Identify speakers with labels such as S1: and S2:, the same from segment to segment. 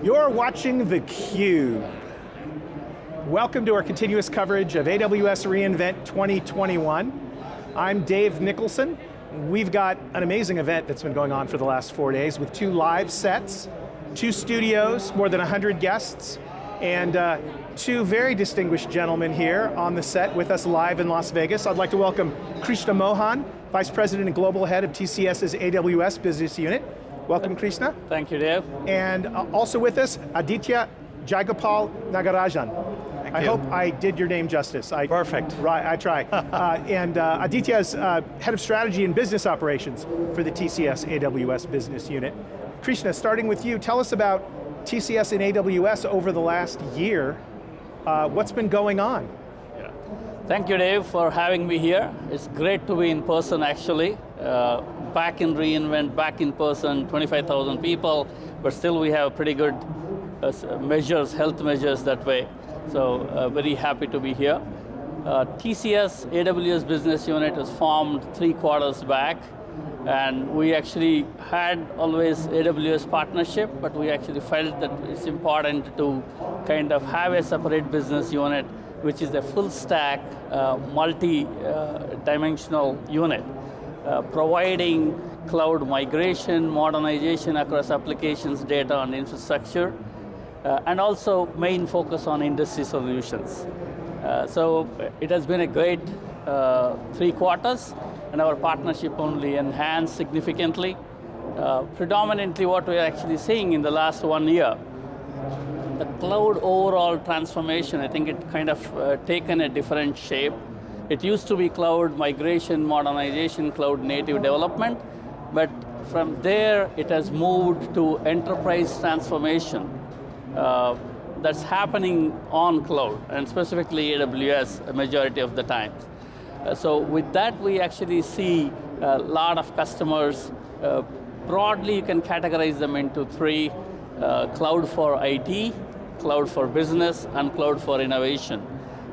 S1: You're watching theCUBE. Welcome to our continuous coverage of AWS reInvent 2021. I'm Dave Nicholson. We've got an amazing event that's been going on for the last four days with two live sets, two studios, more than 100 guests, and uh, two very distinguished gentlemen here on the set with us live in Las Vegas. I'd like to welcome Krishna Mohan, Vice President and Global Head of TCS's AWS Business Unit. Welcome, Krishna.
S2: Thank you, Dave.
S1: And uh, also with us, Aditya Jagopal Nagarajan.
S3: Thank
S1: I
S3: you.
S1: hope I did your name justice. I,
S3: Perfect.
S1: Right, I try. uh, and uh, Aditya is uh, Head of Strategy and Business Operations for the TCS AWS Business Unit. Krishna, starting with you, tell us about TCS and AWS over the last year. Uh, what's been going on? Yeah.
S2: Thank you, Dave, for having me here. It's great to be in person, actually. Uh, back in reInvent, back in person, 25,000 people, but still we have pretty good uh, measures, health measures that way. So uh, very happy to be here. Uh, TCS AWS business unit was formed three quarters back, and we actually had always AWS partnership, but we actually felt that it's important to kind of have a separate business unit which is a full stack, uh, multi-dimensional unit, uh, providing cloud migration, modernization across applications, data, and infrastructure, uh, and also main focus on industry solutions. Uh, so it has been a great uh, three quarters, and our partnership only enhanced significantly. Uh, predominantly what we're actually seeing in the last one year the cloud overall transformation, I think it kind of taken a different shape. It used to be cloud migration, modernization, cloud native development, but from there it has moved to enterprise transformation. Uh, that's happening on cloud, and specifically AWS a majority of the time. Uh, so with that we actually see a lot of customers, uh, broadly you can categorize them into three, uh, cloud for IT, cloud for business, and cloud for innovation.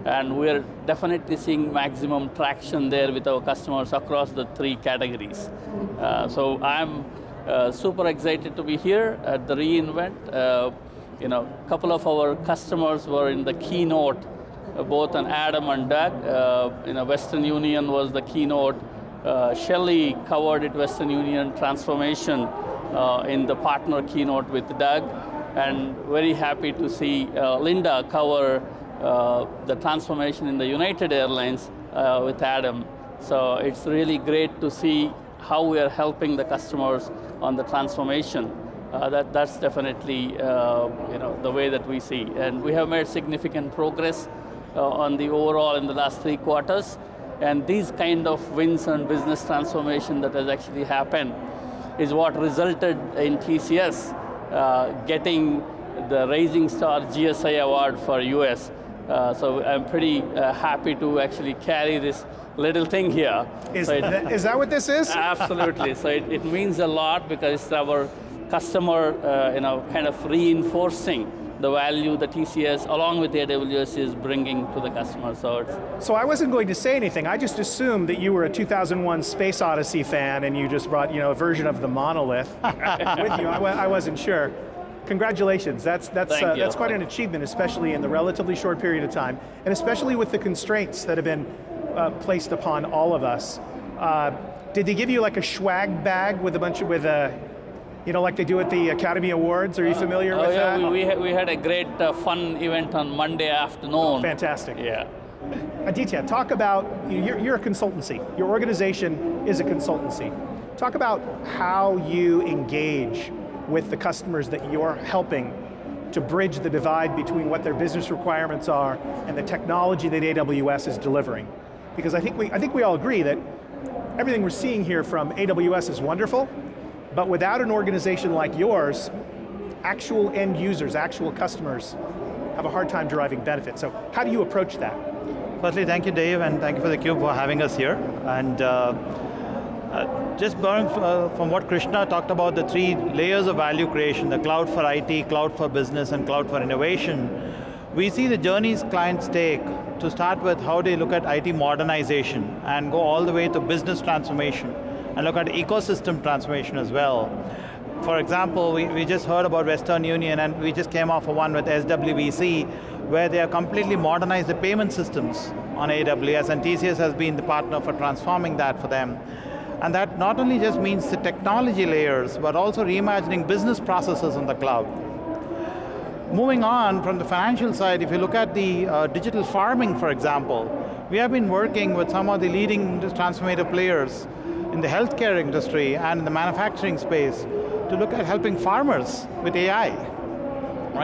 S2: And we're definitely seeing maximum traction there with our customers across the three categories. Uh, so I'm uh, super excited to be here at the reInvent. Uh, you know, a couple of our customers were in the keynote, uh, both on Adam and Doug. Uh, you know, Western Union was the keynote. Uh, Shelley covered it, Western Union transformation in the partner keynote with Doug and very happy to see Linda cover the transformation in the United Airlines uh, with Adam. So it's really great to see how we are helping the customers on the transformation. Uh, that, that's definitely uh, you know, the way that we see. And we have made significant progress uh, on the overall in the last three quarters. And these kind of wins and business transformation that has actually happened is what resulted in TCS uh, getting the Rising Star GSI Award for US. Uh, so I'm pretty uh, happy to actually carry this little thing here.
S1: Is,
S2: so it,
S1: that, is that what this is?
S2: Absolutely, so it, it, means a lot because it's our customer, uh, you know, kind of reinforcing the value that TCS, along with AWS, is bringing to the customer, so it's...
S1: So I wasn't going to say anything, I just assumed that you were a 2001 Space Odyssey fan and you just brought you know, a version of the monolith with you, I, I wasn't sure. Congratulations, that's, that's, uh, that's quite an achievement, especially in the relatively short period of time, and especially with the constraints that have been uh, placed upon all of us. Uh, did they give you like a swag bag with a bunch of, with a, you know, like they do at the Academy Awards, are you familiar
S2: uh,
S1: with
S2: oh yeah,
S1: that?
S2: We, we, we had a great uh, fun event on Monday afternoon.
S1: Fantastic.
S2: Yeah.
S1: Aditya, talk about, you're, you're a consultancy. Your organization is a consultancy. Talk about how you engage with the customers that you're helping to bridge the divide between what their business requirements are and the technology that AWS is delivering. Because I think we, I think we all agree that everything we're seeing here from AWS is wonderful, but without an organization like yours, actual end users, actual customers, have a hard time deriving benefit. So how do you approach that?
S3: Firstly, thank you Dave, and thank you for theCUBE for having us here. And uh, uh, just borrowing uh, from what Krishna talked about, the three layers of value creation, the cloud for IT, cloud for business, and cloud for innovation, we see the journeys clients take to start with how they look at IT modernization and go all the way to business transformation and look at ecosystem transformation as well. For example, we, we just heard about Western Union and we just came off of one with SWBC where they have completely modernized the payment systems on AWS and TCS has been the partner for transforming that for them. And that not only just means the technology layers, but also reimagining business processes on the cloud. Moving on from the financial side, if you look at the uh, digital farming, for example, we have been working with some of the leading transformative players in the healthcare industry and in the manufacturing space to look at helping farmers with AI.